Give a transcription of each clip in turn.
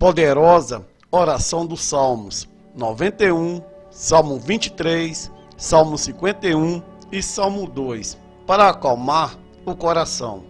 poderosa oração dos Salmos 91, Salmo 23, Salmo 51 e Salmo 2, para acalmar o coração.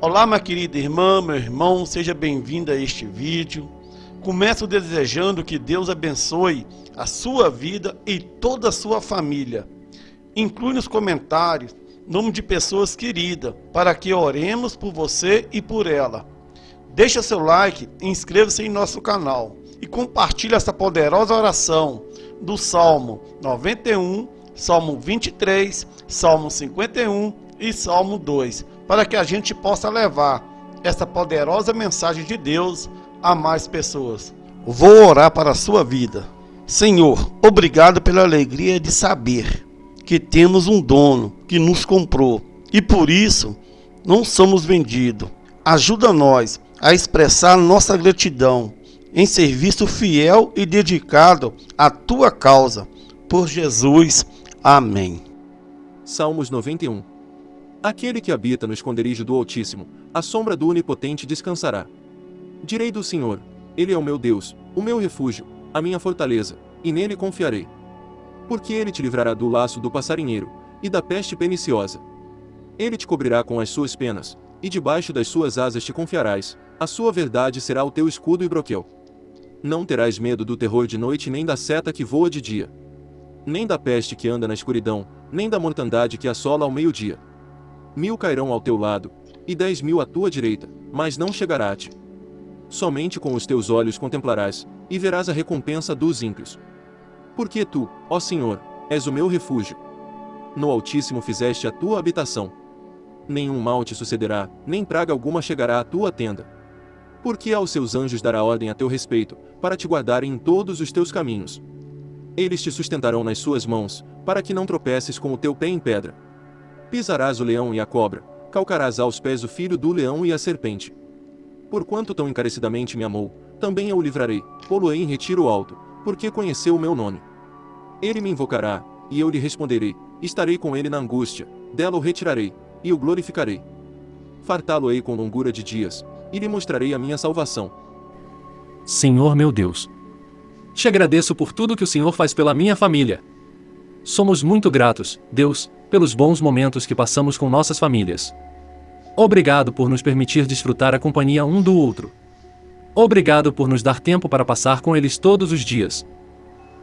Olá, minha querida irmã, meu irmão, seja bem-vindo a este vídeo. Começo desejando que Deus abençoe a sua vida e toda a sua família. Inclui nos comentários nome de pessoas queridas, para que oremos por você e por ela. Deixa seu like, inscreva-se em nosso canal e compartilhe essa poderosa oração do Salmo 91, Salmo 23, Salmo 51 e Salmo 2, para que a gente possa levar essa poderosa mensagem de Deus a mais pessoas. Vou orar para a sua vida. Senhor, obrigado pela alegria de saber que temos um dono que nos comprou e por isso não somos vendidos. Ajuda nós a expressar nossa gratidão em serviço fiel e dedicado à tua causa. Por Jesus. Amém. Salmos 91 Aquele que habita no esconderijo do Altíssimo, a sombra do Onipotente descansará. Direi do Senhor, Ele é o meu Deus, o meu refúgio, a minha fortaleza, e nele confiarei porque ele te livrará do laço do passarinheiro, e da peste perniciosa. Ele te cobrirá com as suas penas, e debaixo das suas asas te confiarás, a sua verdade será o teu escudo e broquel. Não terás medo do terror de noite nem da seta que voa de dia. Nem da peste que anda na escuridão, nem da mortandade que assola ao meio-dia. Mil cairão ao teu lado, e dez mil à tua direita, mas não chegará a ti. Somente com os teus olhos contemplarás, e verás a recompensa dos ímpios. Porque tu, ó Senhor, és o meu refúgio. No Altíssimo fizeste a tua habitação. Nenhum mal te sucederá, nem praga alguma chegará à tua tenda. Porque aos seus anjos dará ordem a teu respeito, para te guardarem em todos os teus caminhos. Eles te sustentarão nas suas mãos, para que não tropeces com o teu pé em pedra. Pisarás o leão e a cobra, calcarás aos pés o filho do leão e a serpente. Porquanto tão encarecidamente me amou, também eu o livrarei, pô-lo-ei em retiro alto, porque conheceu o meu nome. Ele me invocará, e eu lhe responderei, estarei com ele na angústia, dela o retirarei, e o glorificarei. Fartá-lo-ei com longura de dias, e lhe mostrarei a minha salvação. Senhor meu Deus, te agradeço por tudo que o Senhor faz pela minha família. Somos muito gratos, Deus, pelos bons momentos que passamos com nossas famílias. Obrigado por nos permitir desfrutar a companhia um do outro. Obrigado por nos dar tempo para passar com eles todos os dias.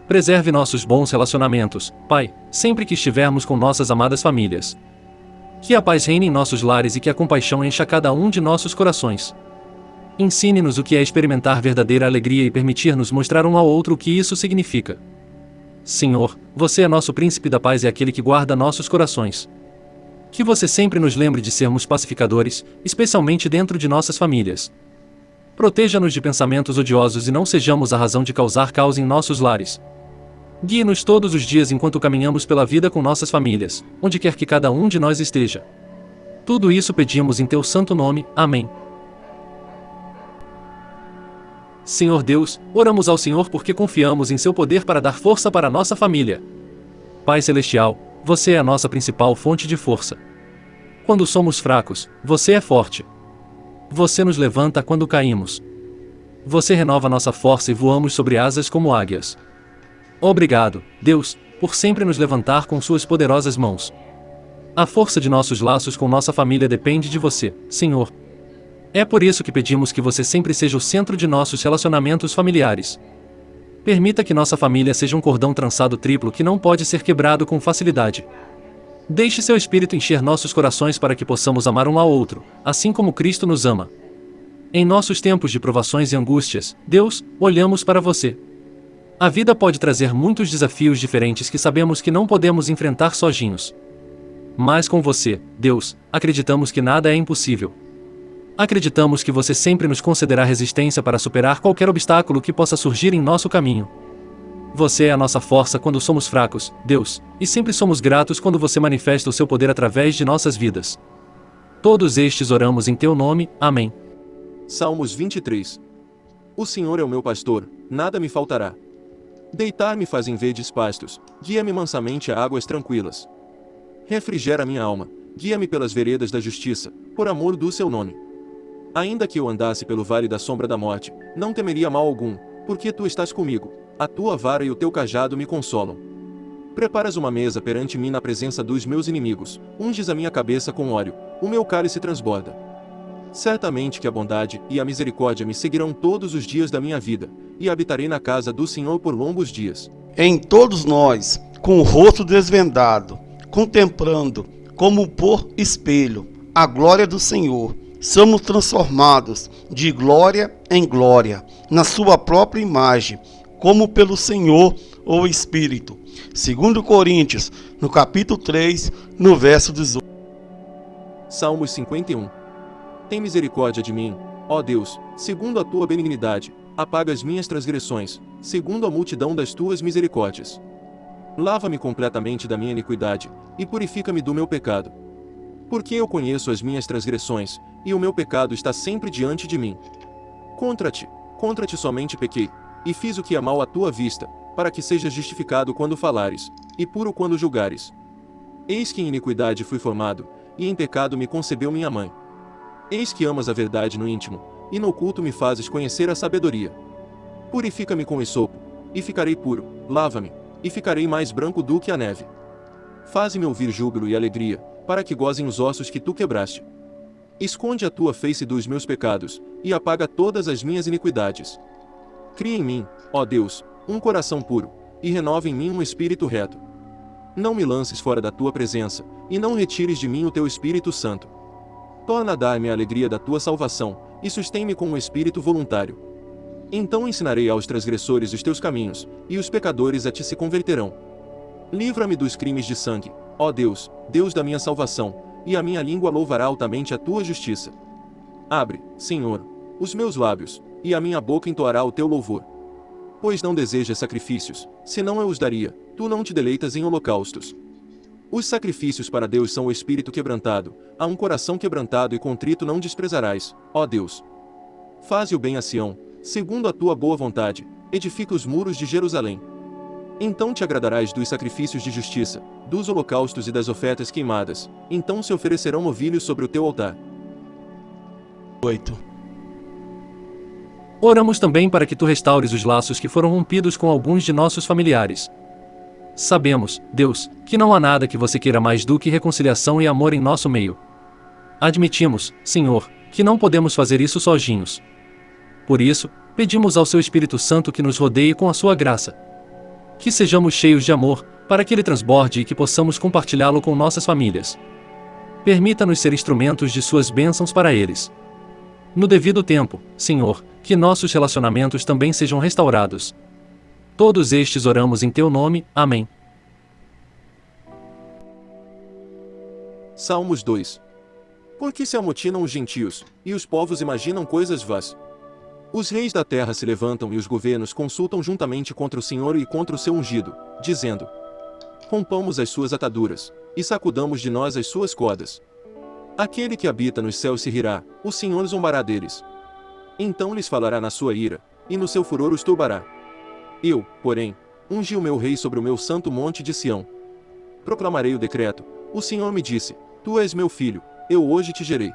Preserve nossos bons relacionamentos, Pai, sempre que estivermos com nossas amadas famílias. Que a paz reine em nossos lares e que a compaixão encha cada um de nossos corações. Ensine-nos o que é experimentar verdadeira alegria e permitir-nos mostrar um ao outro o que isso significa. Senhor, você é nosso príncipe da paz e aquele que guarda nossos corações. Que você sempre nos lembre de sermos pacificadores, especialmente dentro de nossas famílias. Proteja-nos de pensamentos odiosos e não sejamos a razão de causar caos em nossos lares. Guie-nos todos os dias enquanto caminhamos pela vida com nossas famílias, onde quer que cada um de nós esteja. Tudo isso pedimos em teu santo nome. Amém. Senhor Deus, oramos ao Senhor porque confiamos em seu poder para dar força para nossa família. Pai Celestial, você é a nossa principal fonte de força. Quando somos fracos, você é forte. Você nos levanta quando caímos. Você renova nossa força e voamos sobre asas como águias. Obrigado, Deus, por sempre nos levantar com suas poderosas mãos. A força de nossos laços com nossa família depende de você, Senhor. É por isso que pedimos que você sempre seja o centro de nossos relacionamentos familiares. Permita que nossa família seja um cordão trançado triplo que não pode ser quebrado com facilidade. Deixe seu espírito encher nossos corações para que possamos amar um ao outro, assim como Cristo nos ama. Em nossos tempos de provações e angústias, Deus, olhamos para você. A vida pode trazer muitos desafios diferentes que sabemos que não podemos enfrentar sozinhos. Mas com você, Deus, acreditamos que nada é impossível. Acreditamos que você sempre nos concederá resistência para superar qualquer obstáculo que possa surgir em nosso caminho. Você é a nossa força quando somos fracos, Deus, e sempre somos gratos quando você manifesta o seu poder através de nossas vidas. Todos estes oramos em teu nome. Amém. Salmos 23 O Senhor é o meu pastor, nada me faltará. Deitar-me faz em verdes pastos, guia-me mansamente a águas tranquilas. Refrigera minha alma, guia-me pelas veredas da justiça, por amor do seu nome. Ainda que eu andasse pelo vale da sombra da morte, não temeria mal algum, porque tu estás comigo, a tua vara e o teu cajado me consolam. Preparas uma mesa perante mim na presença dos meus inimigos, unges a minha cabeça com óleo, o meu cálice transborda. Certamente que a bondade e a misericórdia me seguirão todos os dias da minha vida, e habitarei na casa do Senhor por longos dias. Em todos nós, com o rosto desvendado, contemplando, como por espelho, a glória do Senhor, somos transformados de glória em glória, na sua própria imagem, como pelo Senhor ou Espírito. Segundo Coríntios, no capítulo 3, no verso 18. Salmos 51 Tem misericórdia de mim, ó Deus, segundo a tua benignidade, apaga as minhas transgressões, segundo a multidão das tuas misericórdias. Lava-me completamente da minha iniquidade, e purifica-me do meu pecado. Porque eu conheço as minhas transgressões, e o meu pecado está sempre diante de mim. Contra ti, contra ti somente pequei, e fiz o que é mal à tua vista, para que sejas justificado quando falares, e puro quando julgares. Eis que em iniquidade fui formado, e em pecado me concebeu minha mãe. Eis que amas a verdade no íntimo, e no oculto me fazes conhecer a sabedoria. Purifica-me com esopo, e ficarei puro, lava-me, e ficarei mais branco do que a neve. Faze-me ouvir júbilo e alegria, para que gozem os ossos que tu quebraste. Esconde a tua face dos meus pecados, e apaga todas as minhas iniquidades. Cria em mim, ó Deus, um coração puro, e renova em mim um espírito reto. Não me lances fora da tua presença, e não retires de mim o teu Espírito Santo. Torna a dar-me a alegria da tua salvação, e sustém-me com um espírito voluntário. Então ensinarei aos transgressores os teus caminhos, e os pecadores a ti se converterão. Livra-me dos crimes de sangue, ó Deus, Deus da minha salvação, e a minha língua louvará altamente a tua justiça. Abre, Senhor, os meus lábios, e a minha boca entoará o teu louvor. Pois não desejas sacrifícios, senão eu os daria, tu não te deleitas em holocaustos. Os sacrifícios para Deus são o espírito quebrantado, a um coração quebrantado e contrito não desprezarás, ó Deus. Faze o bem a Sião, segundo a tua boa vontade, edifica os muros de Jerusalém. Então te agradarás dos sacrifícios de justiça, dos holocaustos e das ofertas queimadas, então se oferecerão novilhos sobre o teu altar. 8. Oramos também para que tu restaures os laços que foram rompidos com alguns de nossos familiares. Sabemos, Deus, que não há nada que você queira mais do que reconciliação e amor em nosso meio. Admitimos, Senhor, que não podemos fazer isso sozinhos. Por isso, pedimos ao seu Espírito Santo que nos rodeie com a sua graça. Que sejamos cheios de amor, para que ele transborde e que possamos compartilhá-lo com nossas famílias. Permita-nos ser instrumentos de suas bênçãos para eles. No devido tempo, Senhor, que nossos relacionamentos também sejam restaurados. Todos estes oramos em teu nome. Amém. Salmos 2 Porque se amotinam os gentios, e os povos imaginam coisas vãs. Os reis da terra se levantam e os governos consultam juntamente contra o Senhor e contra o seu ungido, dizendo: Rompamos as suas ataduras, e sacudamos de nós as suas cordas. Aquele que habita nos céus se rirá, o Senhor zombará deles. Então lhes falará na sua ira, e no seu furor os turbará. Eu, porém, ungi o meu rei sobre o meu santo monte de Sião. Proclamarei o decreto. O Senhor me disse: Tu és meu filho, eu hoje te gerei.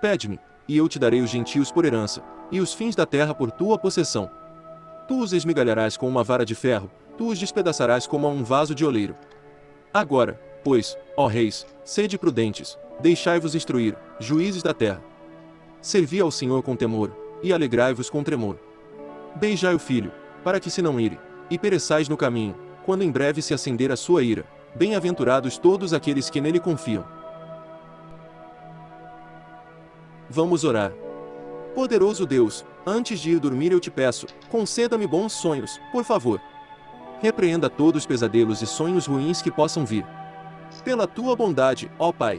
Pede-me, e eu te darei os gentios por herança, e os fins da terra por tua possessão. Tu os esmigalharás com uma vara de ferro, tu os despedaçarás como a um vaso de oleiro. Agora, pois, ó reis, sede prudentes, deixai-vos instruir, juízes da terra. Servi ao Senhor com temor, e alegrai-vos com tremor. Beijai o filho, para que se não ire, e pereçais no caminho, quando em breve se acender a sua ira. Bem-aventurados todos aqueles que nele confiam. Vamos orar. Poderoso Deus, antes de ir dormir eu te peço, conceda-me bons sonhos, por favor. Repreenda todos os pesadelos e sonhos ruins que possam vir. Pela tua bondade, ó Pai.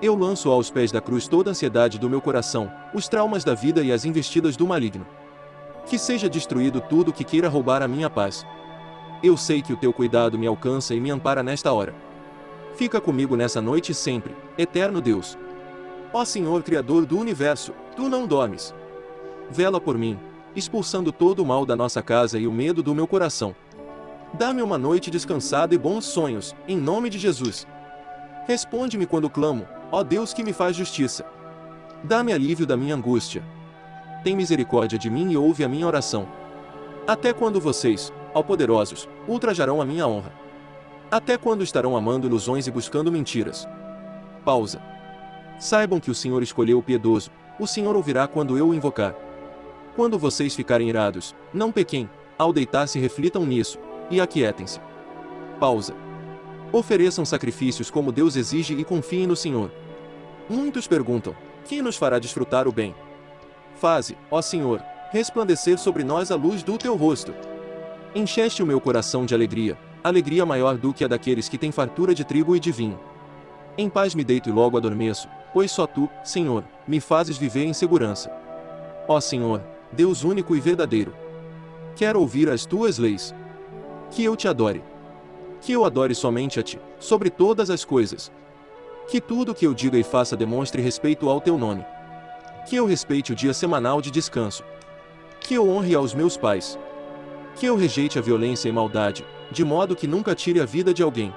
Eu lanço aos pés da cruz toda a ansiedade do meu coração, os traumas da vida e as investidas do maligno. Que seja destruído tudo que queira roubar a minha paz. Eu sei que o teu cuidado me alcança e me ampara nesta hora. Fica comigo nessa noite sempre, eterno Deus. Ó Senhor Criador do Universo, Tu não dormes. Vela por mim, expulsando todo o mal da nossa casa e o medo do meu coração. Dá-me uma noite descansada e bons sonhos, em nome de Jesus. Responde-me quando clamo, ó Deus que me faz justiça. Dá-me alívio da minha angústia. Tem misericórdia de mim e ouve a minha oração. Até quando vocês, ó poderosos, ultrajarão a minha honra? Até quando estarão amando ilusões e buscando mentiras? Pausa. Saibam que o Senhor escolheu o piedoso, o Senhor ouvirá quando eu o invocar. Quando vocês ficarem irados, não pequem, ao deitar-se reflitam nisso, e aquietem-se. Pausa. Ofereçam sacrifícios como Deus exige e confiem no Senhor. Muitos perguntam: quem nos fará desfrutar o bem? Faze, ó Senhor, resplandecer sobre nós a luz do teu rosto. Encheste o meu coração de alegria, alegria maior do que a daqueles que têm fartura de trigo e de vinho. Em paz me deito e logo adormeço, pois só tu, Senhor, me fazes viver em segurança. Ó Senhor, Deus único e verdadeiro. Quero ouvir as tuas leis. Que eu te adore. Que eu adore somente a ti, sobre todas as coisas. Que tudo que eu diga e faça demonstre respeito ao teu nome. Que eu respeite o dia semanal de descanso. Que eu honre aos meus pais. Que eu rejeite a violência e maldade, de modo que nunca tire a vida de alguém.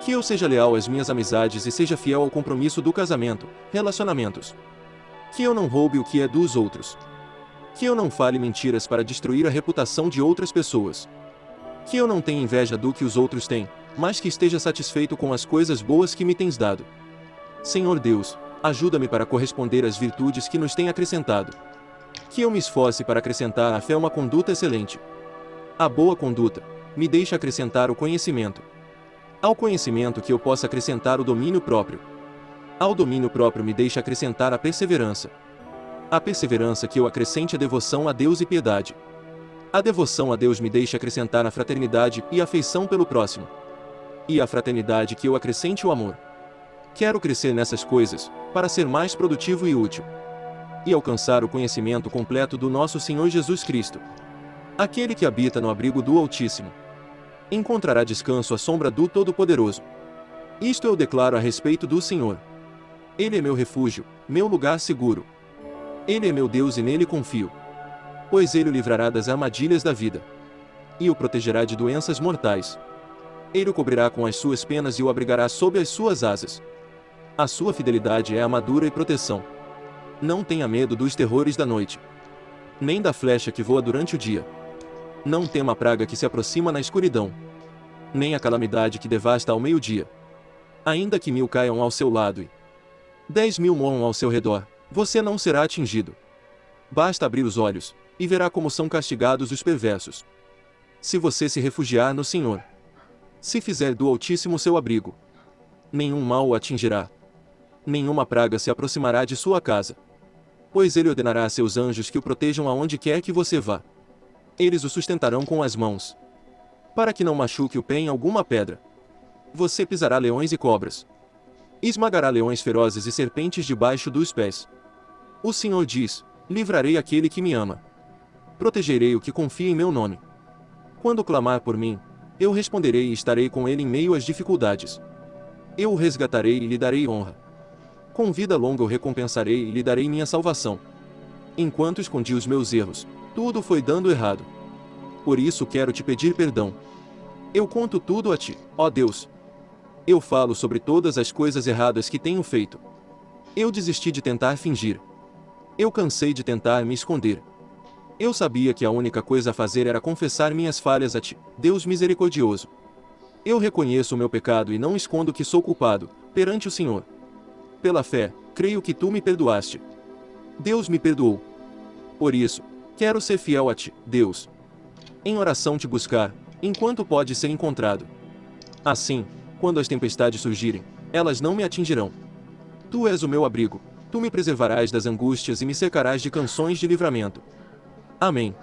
Que eu seja leal às minhas amizades e seja fiel ao compromisso do casamento, relacionamentos. Que eu não roube o que é dos outros. Que eu não fale mentiras para destruir a reputação de outras pessoas. Que eu não tenha inveja do que os outros têm, mas que esteja satisfeito com as coisas boas que me tens dado. Senhor Deus, ajuda-me para corresponder às virtudes que nos tem acrescentado. Que eu me esforce para acrescentar à fé uma conduta excelente. A boa conduta me deixa acrescentar o conhecimento. Ao conhecimento que eu possa acrescentar o domínio próprio. Ao domínio próprio me deixa acrescentar a perseverança. A perseverança que eu acrescente a devoção a Deus e piedade. A devoção a Deus me deixa acrescentar a fraternidade e afeição pelo próximo. E a fraternidade que eu acrescente o amor. Quero crescer nessas coisas, para ser mais produtivo e útil. E alcançar o conhecimento completo do nosso Senhor Jesus Cristo. Aquele que habita no abrigo do Altíssimo. Encontrará descanso à sombra do Todo-Poderoso. Isto eu declaro a respeito do Senhor. Ele é meu refúgio, meu lugar seguro. Ele é meu Deus e nele confio. Pois ele o livrará das armadilhas da vida. E o protegerá de doenças mortais. Ele o cobrirá com as suas penas e o abrigará sob as suas asas. A sua fidelidade é armadura e proteção. Não tenha medo dos terrores da noite. Nem da flecha que voa durante o dia. Não tema a praga que se aproxima na escuridão. Nem a calamidade que devasta ao meio-dia. Ainda que mil caiam ao seu lado e dez mil morram ao seu redor, você não será atingido. Basta abrir os olhos, e verá como são castigados os perversos. Se você se refugiar no Senhor, se fizer do Altíssimo seu abrigo, nenhum mal o atingirá. Nenhuma praga se aproximará de sua casa. Pois ele ordenará a seus anjos que o protejam aonde quer que você vá. Eles o sustentarão com as mãos. Para que não machuque o pé em alguma pedra. Você pisará leões e cobras. Esmagará leões ferozes e serpentes debaixo dos pés. O Senhor diz: Livrarei aquele que me ama. Protegerei o que confia em meu nome. Quando clamar por mim, eu responderei e estarei com ele em meio às dificuldades. Eu o resgatarei e lhe darei honra. Com vida longa o recompensarei e lhe darei minha salvação. Enquanto escondi os meus erros, tudo foi dando errado. Por isso quero te pedir perdão. Eu conto tudo a ti, ó Deus. Eu falo sobre todas as coisas erradas que tenho feito. Eu desisti de tentar fingir. Eu cansei de tentar me esconder. Eu sabia que a única coisa a fazer era confessar minhas falhas a ti, Deus misericordioso. Eu reconheço o meu pecado e não escondo que sou culpado, perante o Senhor. Pela fé, creio que tu me perdoaste. Deus me perdoou. Por isso, quero ser fiel a ti, Deus. Em oração te buscar, enquanto pode ser encontrado. Assim, quando as tempestades surgirem, elas não me atingirão. Tu és o meu abrigo, Tu me preservarás das angústias e me cercarás de canções de livramento. Amém.